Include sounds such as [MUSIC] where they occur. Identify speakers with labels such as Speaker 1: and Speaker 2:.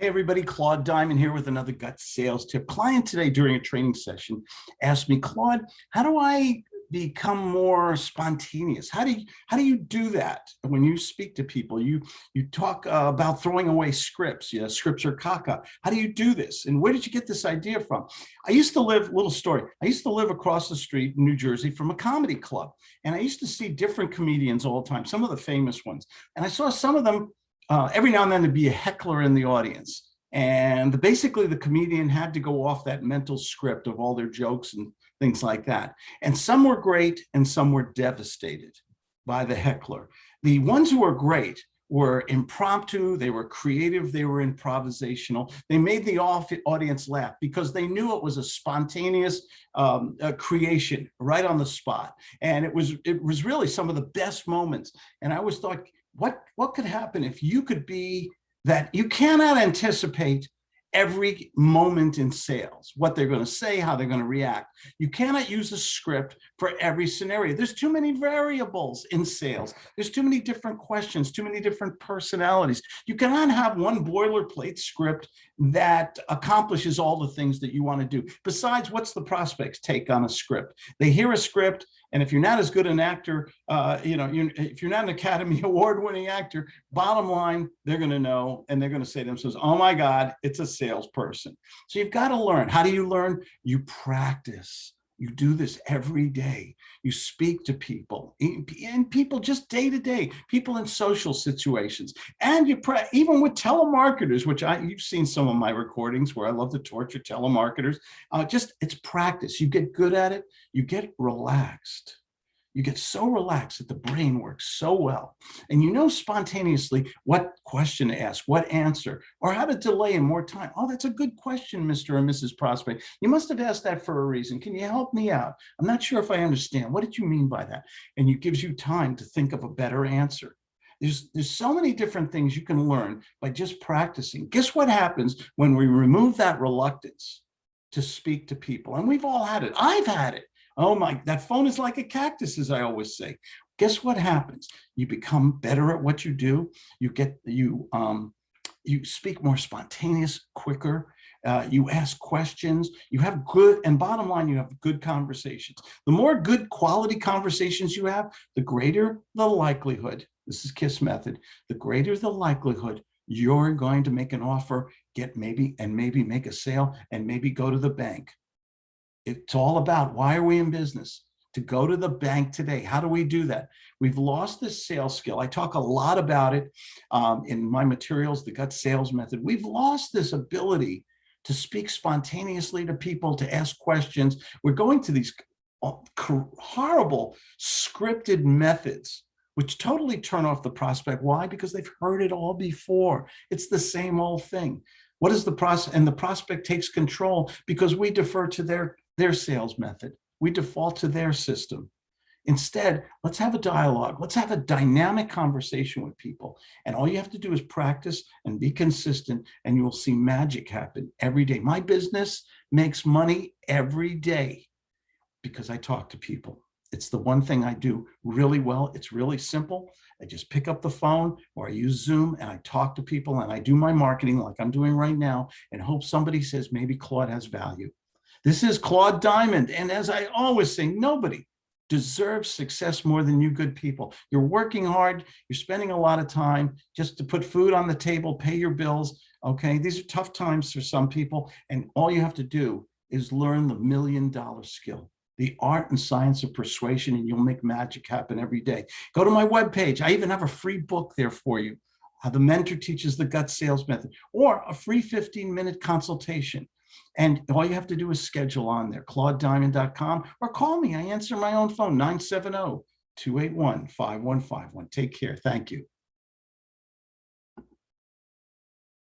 Speaker 1: Hey everybody, Claude Diamond here with another gut sales tip. Client today during a training session asked me, Claude, how do I become more spontaneous? How do you, how do you do that when you speak to people? You you talk uh, about throwing away scripts, yeah, scripts are caca. How do you do this? And where did you get this idea from? I used to live, little story, I used to live across the street in New Jersey from a comedy club. And I used to see different comedians all the time, some of the famous ones. And I saw some of them uh, every now and then to be a heckler in the audience. And basically the comedian had to go off that mental script of all their jokes and things like that. And some were great and some were devastated by the heckler. The ones who were great were impromptu, they were creative, they were improvisational. They made the audience laugh because they knew it was a spontaneous um, a creation right on the spot. And it was it was really some of the best moments. And I always thought, what, what could happen if you could be that you cannot anticipate every moment in sales, what they're going to say, how they're going to react. You cannot use a script for every scenario. There's too many variables in sales. There's too many different questions, too many different personalities. You cannot have one boilerplate script that accomplishes all the things that you want to do. Besides, what's the prospect's take on a script? They hear a script, and if you're not as good an actor, uh, you know, you're, if you're not an Academy [LAUGHS] Award winning actor, bottom line, they're going to know and they're going to say to themselves, oh my God, it's a salesperson. So you've got to learn. How do you learn? You practice. You do this every day. You speak to people and people just day to day, people in social situations. And you pray, even with telemarketers, which I you've seen some of my recordings where I love to torture telemarketers. Uh, just it's practice. You get good at it. You get relaxed you get so relaxed that the brain works so well. And you know spontaneously what question to ask, what answer, or how to delay in more time. Oh, that's a good question, Mr. or Mrs. Prospect. You must have asked that for a reason. Can you help me out? I'm not sure if I understand. What did you mean by that? And it gives you time to think of a better answer. There's, there's so many different things you can learn by just practicing. Guess what happens when we remove that reluctance to speak to people? And we've all had it. I've had it. Oh my, that phone is like a cactus, as I always say. Guess what happens? You become better at what you do. You get, you, um, you speak more spontaneous, quicker. Uh, you ask questions, you have good, and bottom line, you have good conversations. The more good quality conversations you have, the greater the likelihood, this is KISS method, the greater the likelihood you're going to make an offer, get maybe, and maybe make a sale, and maybe go to the bank. It's all about why are we in business? To go to the bank today. How do we do that? We've lost this sales skill. I talk a lot about it um, in my materials, the gut sales method. We've lost this ability to speak spontaneously to people, to ask questions. We're going to these uh, horrible scripted methods which totally turn off the prospect. Why? Because they've heard it all before. It's the same old thing. What is the process? And the prospect takes control because we defer to their their sales method. We default to their system. Instead, let's have a dialogue. Let's have a dynamic conversation with people. And all you have to do is practice and be consistent and you will see magic happen every day. My business makes money every day because I talk to people. It's the one thing I do really well. It's really simple. I just pick up the phone or I use Zoom and I talk to people and I do my marketing like I'm doing right now and hope somebody says maybe Claude has value. This is Claude Diamond. And as I always say, nobody deserves success more than you good people. You're working hard. You're spending a lot of time just to put food on the table, pay your bills. Okay, these are tough times for some people. And all you have to do is learn the million dollar skill the art and science of persuasion and you'll make magic happen every day. Go to my webpage. I even have a free book there for you. How the mentor teaches the gut sales method or a free 15 minute consultation. And all you have to do is schedule on there, claudediamond.com, or call me. I answer my own phone, 970 281 5151. Take care. Thank you.